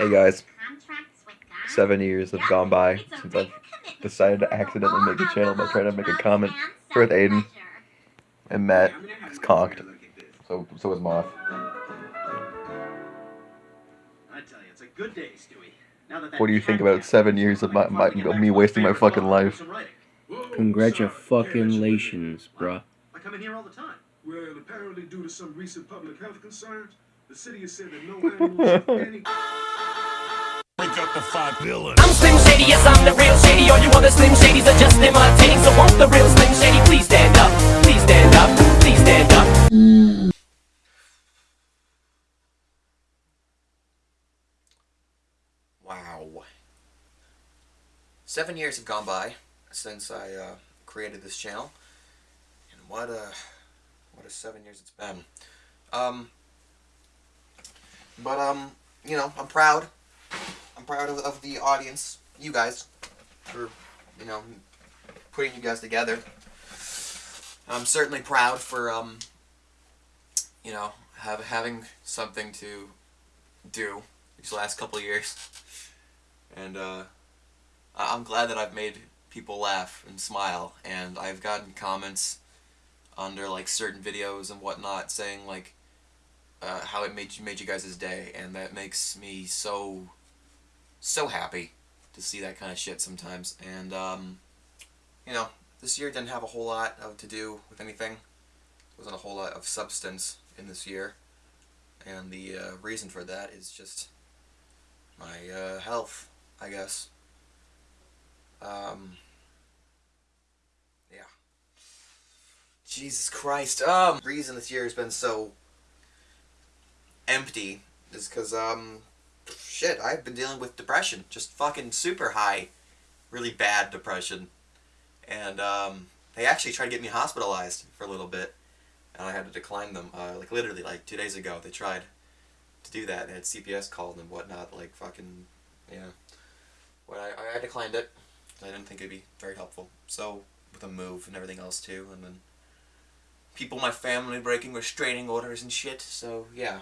Hey guys, seven years have gone by since I've decided to accidentally make a channel by trying to make a comment for with Aiden. And Matt is conked. So so was Moth. What do you think about seven years of my, my of me wasting my fucking life? Congratulations, bruh. I come in here all the time. Well, apparently due to some recent public health concerns, the city has said that no animals I'm Slim Shady, yes, I'm the real Shady. All you other Slim Shadys are just imitating. So won't the real Slim Shady please stand up? Please stand up. Please stand up. Wow. Seven years have gone by since I uh, created this channel, and what a what a seven years it's been. Um, but um, you know, I'm proud. I'm proud of, of the audience, you guys, for you know putting you guys together. I'm certainly proud for um, you know, have having something to do these last couple years, and uh, I'm glad that I've made people laugh and smile, and I've gotten comments under like certain videos and whatnot saying like uh, how it made you made you guys' day, and that makes me so so happy to see that kind of shit sometimes. And um, you know, this year didn't have a whole lot of to do with anything. There wasn't a whole lot of substance in this year, and the uh, reason for that is just my uh, health, I guess. Um, yeah. Jesus Christ. Um, reason this year has been so empty is because, um, shit, I've been dealing with depression. Just fucking super high, really bad depression. And, um, they actually tried to get me hospitalized for a little bit, and I had to decline them. Uh, like, literally, like, two days ago, they tried to do that. They had CPS called and whatnot, like, fucking, yeah. Well, I, I declined it. I didn't think it'd be very helpful. So, with a move and everything else too, and then people in my family breaking restraining orders and shit. So yeah,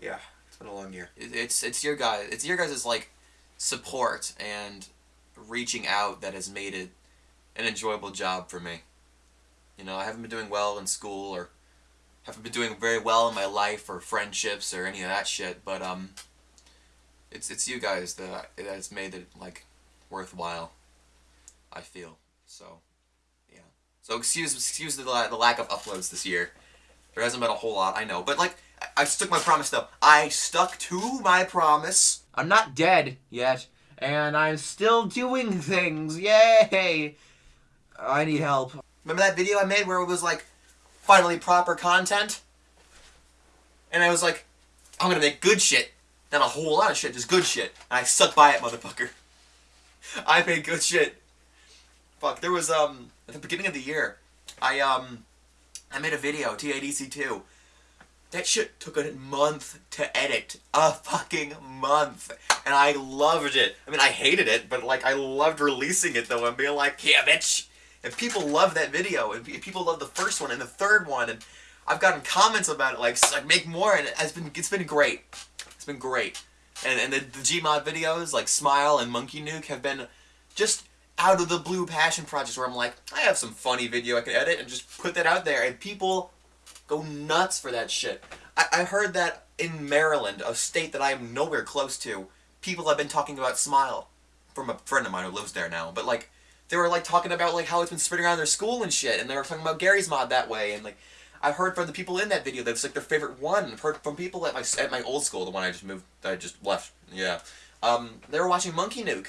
yeah, been a long year. It's it's your guys, it's your guys' like support and reaching out that has made it an enjoyable job for me. You know, I haven't been doing well in school or haven't been doing very well in my life or friendships or any of that shit, but um it's it's you guys that that's made it like worthwhile. I feel so. Yeah. So excuse excuse the the lack of uploads this year. There hasn't been a whole lot, I know, but like I, stuck my promise though. I stuck to my promise. I'm not dead yet, and I'm still doing things. Yay! I need help. Remember that video I made where it was like finally proper content? And I was like, I'm gonna make good shit. Not a whole lot of shit, just good shit. And I stuck by it, motherfucker. I made good shit. Fuck, there was, um, at the beginning of the year, I, um, I made a video, TADC2. That shit took a month to edit. A fucking month. And I loved it. I mean, I hated it, but, like, I loved releasing it, though, and being like, yeah, bitch. And people love that video, and people love the first one and the third one, and I've gotten comments about it, like, make more, and it's been, it's been great. It's been great. And, and the, the Gmod videos, like Smile and Monkey Nuke, have been just out of the blue passion projects where I'm like, I have some funny video I can edit and just put that out there, and people go nuts for that shit. I, I heard that in Maryland, a state that I am nowhere close to, people have been talking about Smile. From a friend of mine who lives there now, but like, they were like talking about like how it's been spreading around their school and shit, and they were talking about Garry's Mod that way, and like, I've heard from the people in that video that it's like their favorite one. I've heard from people at my at my old school, the one I just moved, I just left. Yeah, um, they were watching Monkey Nuke,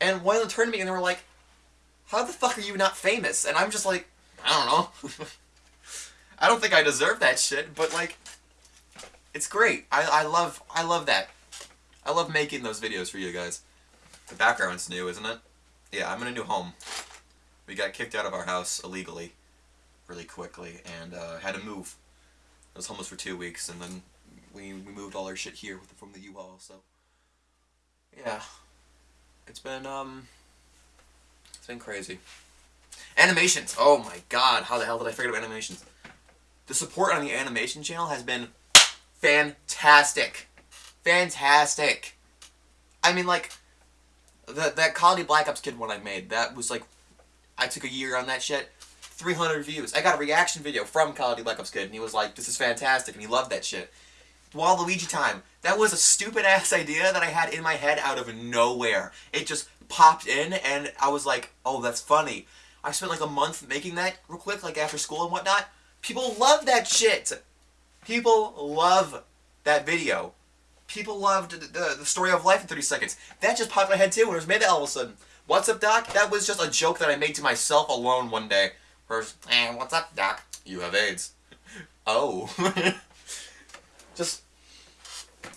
and one of them turned to me and they were like, "How the fuck are you not famous?" And I'm just like, I don't know. I don't think I deserve that shit, but like, it's great. I I love I love that. I love making those videos for you guys. The background's new, isn't it? Yeah, I'm in a new home. We got kicked out of our house illegally really quickly and uh, had to move. I was homeless for two weeks and then we, we moved all our shit here with, from the U-Haul, so yeah. It's been, um, it's been crazy. Animations! Oh my god, how the hell did I forget about animations? The support on the animation channel has been fantastic. fantastic. I mean, like, the, that Duty Black Ops Kid one I made, that was like, I took a year on that shit. 300 views. I got a reaction video from Duty Black Ops Kid, and he was like, this is fantastic, and he loved that shit. Waluigi time. That was a stupid ass idea that I had in my head out of nowhere. It just popped in, and I was like, oh, that's funny. I spent like a month making that real quick, like after school and whatnot. People love that shit. People love that video. People loved the, the, story of life in 30 seconds. That just popped in my head too when it was made all of a sudden. What's up, Doc? That was just a joke that I made to myself alone one day. First, eh, what's up, Doc? You have AIDS. oh. just,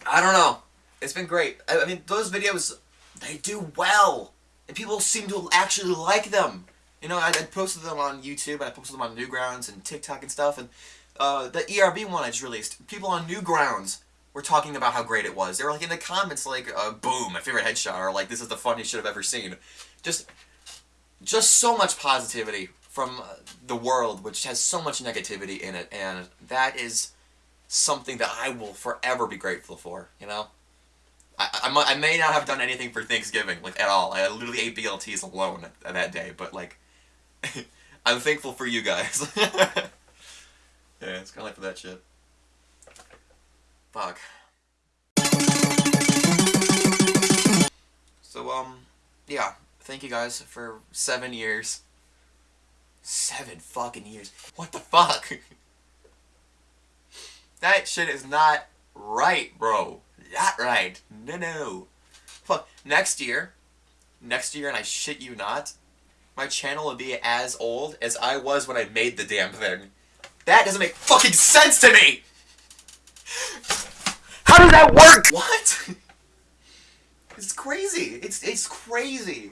I don't know. It's been great. I, I mean, those videos, they do well. And people seem to actually like them. You know, I, I posted them on YouTube, I posted them on Newgrounds and TikTok and stuff, and uh, the ERB one I just released, people on Newgrounds were talking about how great it was. They were like in the comments like, uh, boom, my favorite headshot, or like, this is the funniest shit I've ever seen. Just, just so much positivity from uh, the world, which has so much negativity in it, and that is something that I will forever be grateful for, you know? I, I, I may not have done anything for Thanksgiving, like, at all. I literally ate BLTs alone that day, but, like, I'm thankful for you guys. yeah, it's kind of like for that shit. Fuck. So, um, yeah. Thank you guys for seven years. Seven fucking years. What the fuck? that shit is not right, bro. Not right. No, no. Fuck. Next year, next year, and I shit you not, my channel will be as old as I was when I made the damn thing. That doesn't make fucking sense to me! How does that work? What? It's crazy. It's it's crazy.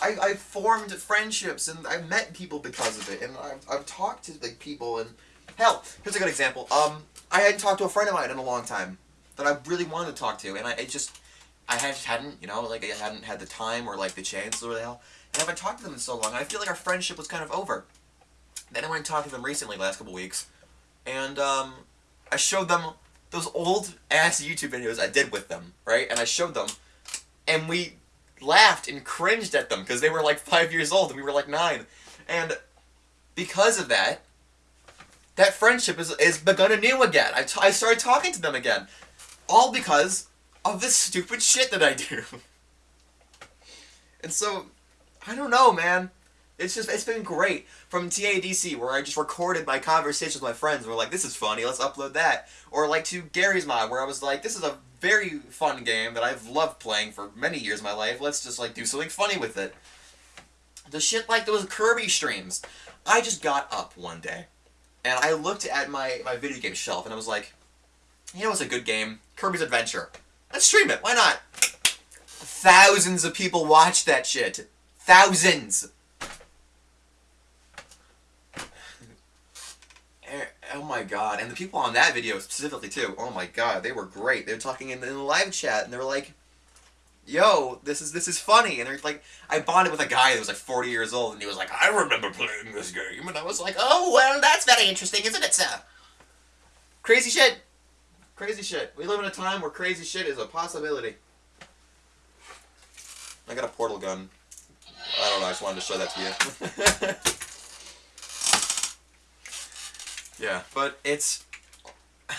I, I formed friendships and I met people because of it, and I've, I've talked to like people and hell, here's a good example. Um, I hadn't talked to a friend of mine in a long time that I really wanted to talk to, and I it just I had, hadn't, you know, like I hadn't had the time or like the chance or the hell. I haven't talked to them in so long. I feel like our friendship was kind of over. Then I went and talked to them recently, last couple weeks, and um, I showed them those old ass YouTube videos I did with them, right? And I showed them, and we laughed and cringed at them because they were like five years old and we were like nine, and because of that, that friendship is is begun anew again. I, I started talking to them again, all because of this stupid shit that I do. and so, I don't know, man. It's just, it's been great. From TADC, where I just recorded my conversations with my friends, we're like, this is funny, let's upload that. Or like to Garry's Mod, where I was like, this is a very fun game that I've loved playing for many years of my life, let's just like do something funny with it. The shit like those Kirby streams. I just got up one day, and I looked at my, my video game shelf, and I was like, you know what's a good game? Kirby's Adventure. Let's stream it, why not? Thousands of people watch that shit. Thousands! Eh, Oh my god, and the people on that video specifically too, oh my god, they were great. They were talking in the, in the live chat, and they were like, yo, this is this is funny. And they're like, I bonded with a guy that was like 40 years old, and he was like, I remember playing this game. And I was like, oh, well, that's very interesting, isn't it, sir? Crazy shit. Crazy shit. We live in a time where crazy shit is a possibility. I got a portal gun. I don't know, I just wanted to show that to you. yeah, but it's... I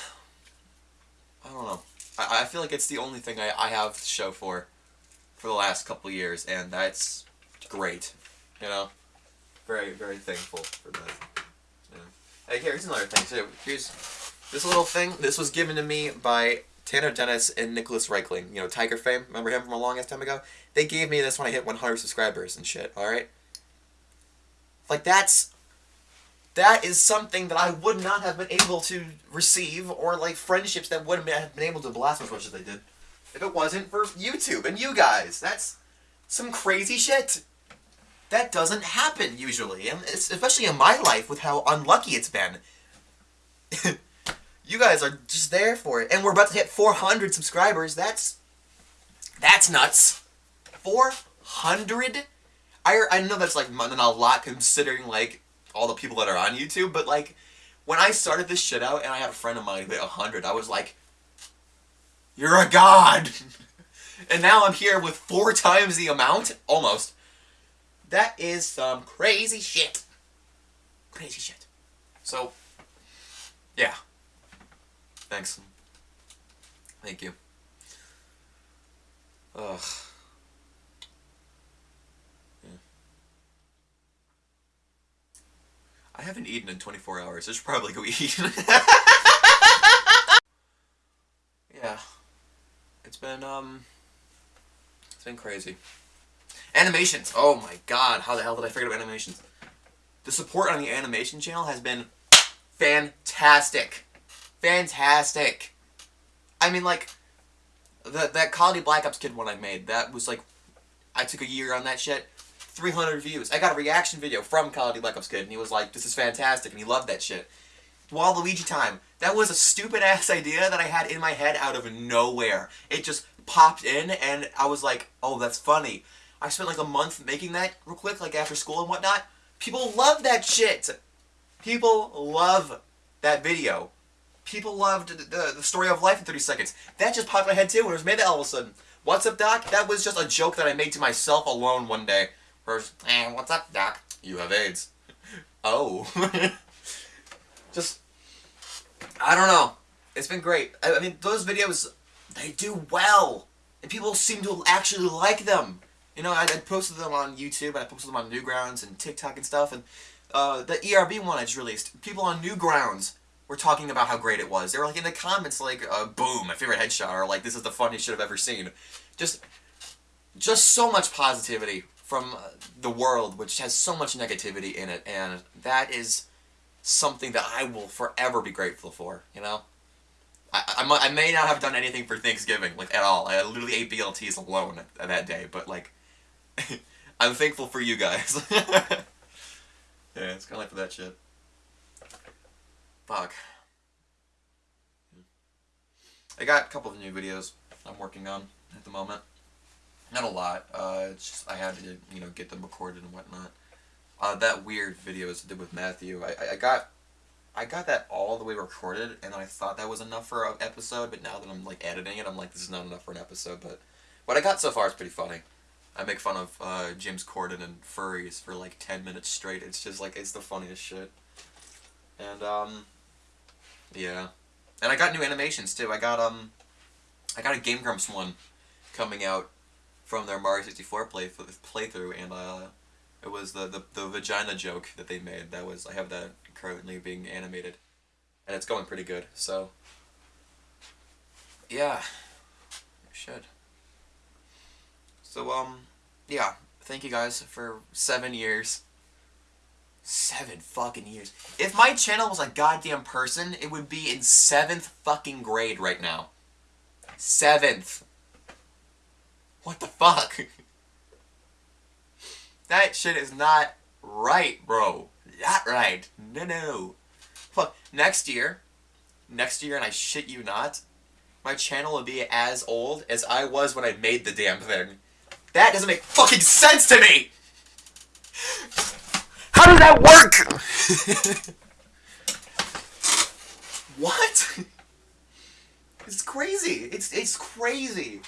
don't know. I, I feel like it's the only thing I, I have to show for for the last couple years, and that's great. You know? Very, very thankful for that. Yeah. Hey, here's another thing, too. Here's this little thing. This was given to me by Tanner Dennis and Nicholas Reichling. You know, Tiger fame. Remember him from a long ass time ago? They gave me this when I hit 100 subscribers and shit, alright? Like, that's... That is something that I would not have been able to receive, or, like, friendships that wouldn't have been able to blast as much as they did. If it wasn't for YouTube and you guys. That's some crazy shit. That doesn't happen, usually. And especially in my life, with how unlucky it's been. you guys are just there for it. And we're about to hit 400 subscribers. That's... That's nuts. 400? I, I know that's like not a lot considering like all the people that are on YouTube, but like when I started this shit out and I had a friend of mine who hit 100, I was like, You're a god! and now I'm here with four times the amount, almost. That is some crazy shit. Crazy shit. So, yeah. Thanks. Thank you. Ugh. Yeah. I haven't eaten in 24 hours. I should probably go eat. yeah. It's been, um... It's been crazy. Animations! Oh my god, how the hell did I forget about animations? The support on the animation channel has been fantastic. Fantastic. I mean, like, the, that Duty Black Ops Kid one I made, that was like, I took a year on that shit. 300 views. I got a reaction video from Duty Black Ops Kid, and he was like, this is fantastic, and he loved that shit. Waluigi time. That was a stupid ass idea that I had in my head out of nowhere. It just popped in, and I was like, oh, that's funny. I spent like a month making that real quick, like after school and whatnot. People love that shit. People love that video. People loved the, the, story of life in 30 seconds. That just popped in my head too when it was made that all of a sudden. What's up, Doc? That was just a joke that I made to myself alone one day. First, eh, what's up, Doc? You have AIDS. oh. just, I don't know. It's been great. I, I mean, those videos, they do well. And people seem to actually like them. You know, I, I posted them on YouTube, and I posted them on Newgrounds and TikTok and stuff, and uh, the ERB one I just released, people on Newgrounds were talking about how great it was. They were like in the comments like, uh, boom, my favorite headshot, or like, this is the funniest shit I've ever seen. Just, just so much positivity from uh, the world, which has so much negativity in it, and that is something that I will forever be grateful for, you know? I, I, I may not have done anything for Thanksgiving, like, at all. I literally ate BLTs alone that day, but, like, I'm thankful for you guys. yeah, it's kind of like for that shit. Fuck. I got a couple of new videos I'm working on at the moment. Not a lot. Uh, it's just I had to, you know, get them recorded and whatnot. Uh, that weird video I did with Matthew, I, I got I got that all the way recorded, and I thought that was enough for an episode, but now that I'm, like, editing it, I'm like, this is not enough for an episode, but what I got so far is pretty funny. I make fun of uh, James Corden and furries for like 10 minutes straight. It's just like, it's the funniest shit. And, um, yeah. And I got new animations too. I got, um, I got a Game Grumps one coming out from their Mario 64 play playthrough, and, uh, it was the, the, the vagina joke that they made. That was, I have that currently being animated. And it's going pretty good, so. Yeah. You should. So, um, yeah. Thank you guys for seven years. Seven fucking years. If my channel was a goddamn person, it would be in seventh fucking grade right now. Seventh. What the fuck? that shit is not right, bro. Not right. No, no. Fuck. Next year, next year, and I shit you not, my channel will be as old as I was when I made the damn thing. That doesn't make fucking sense to me! How does that work? what? It's crazy. It's it's crazy.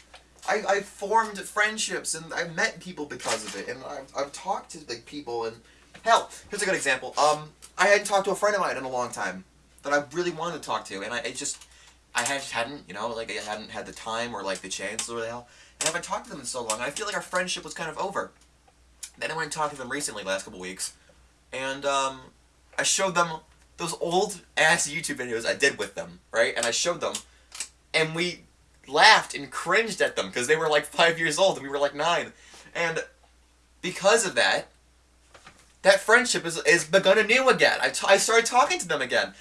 I, I formed friendships and I met people because of it and I've, I've talked to like people and hell, here's a good example. Um, I hadn't talked to a friend of mine in a long time that I really wanted to talk to and I it just I had, hadn't, you know, like I hadn't had the time or like the chance or the hell. And I haven't talked to them in so long. I feel like our friendship was kind of over. Then I went and talked to them recently, last couple weeks, and um, I showed them those old ass YouTube videos I did with them, right? And I showed them, and we laughed and cringed at them because they were like five years old and we were like nine. And because of that, that friendship is, is begun anew again. I, I started talking to them again.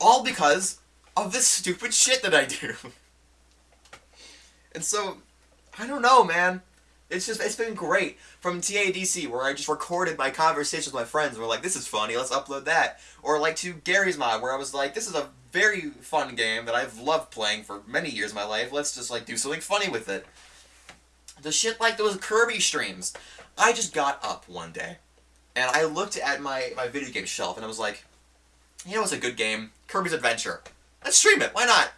All because of this stupid shit that I do. and so, I don't know, man. It's just, it's been great. From TADC, where I just recorded my conversations with my friends, and we're like, this is funny, let's upload that. Or like to Garry's Mod, where I was like, this is a very fun game that I've loved playing for many years of my life, let's just like do something funny with it. The shit like those Kirby streams. I just got up one day, and I looked at my, my video game shelf, and I was like, you know what's a good game? Kirby's Adventure. Let's stream it, why not?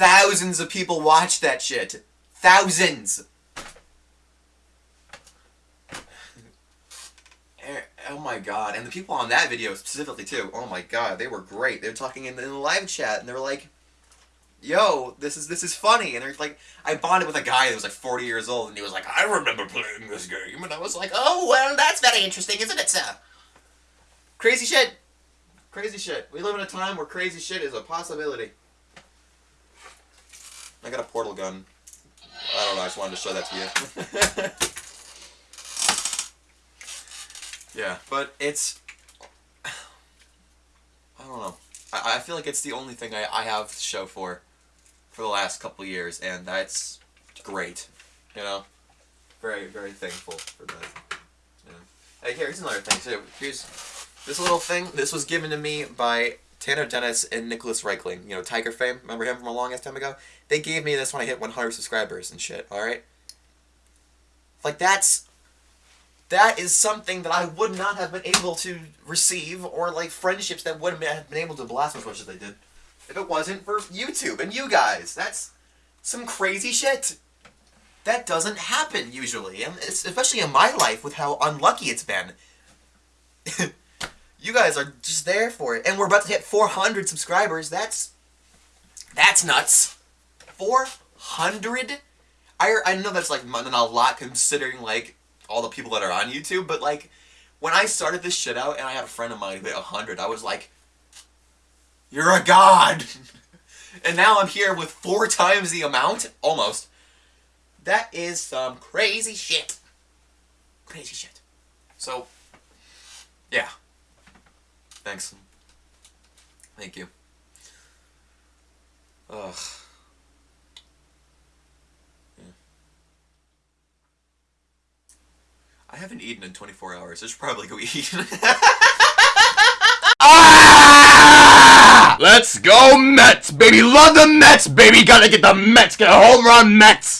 thousands of people watched that shit. Thousands. Eh, Oh my god, and the people on that video specifically too. Oh my god, they were great. They were talking in the, in the live chat, and they were like, "Yo, this is this is funny." And they're like, I bonded with a guy that was like 40 years old, and he was like, "I remember playing this game," and I was like, "Oh well, that's very interesting, isn't it, sir?" Crazy shit. Crazy shit. We live in a time where crazy shit is a possibility. I got a portal gun. I don't know. I just wanted to show that to you. yeah, but it's. I don't know. I, I feel like it's the only thing I, I have to show for for the last couple years, and that's great. You know? Very, very thankful for that. Yeah. Hey, here's another thing, too. Here's this little thing. This was given to me by Tanner Dennis and Nicholas Reichling. You know, Tiger fame. Remember him from a long ass time ago? They gave me this when I hit 100 subscribers and shit, alright? Like, that's. That is something that I would not have been able to receive, or like friendships that wouldn't have been able to blast as much as they did. If it wasn't for YouTube and you guys. That's some crazy shit. That doesn't happen usually, and especially in my life with how unlucky it's been. you guys are just there for it, and we're about to hit 400 subscribers. That's that's nuts. 400. I I know that's like not a lot considering like all the people that are on YouTube, but like when I started this shit out, and I had a friend of mine who hit 100, I was like, "You're a god." and now I'm here with four times the amount, almost. That is some crazy shit. Crazy shit. So, yeah. Thanks. Thank you. Ugh. I haven't eaten in 24 hours. I should probably go eat. Ah! Let's go Mets, baby. Love the Mets, baby. Gotta get the Mets. Get a home run, Mets.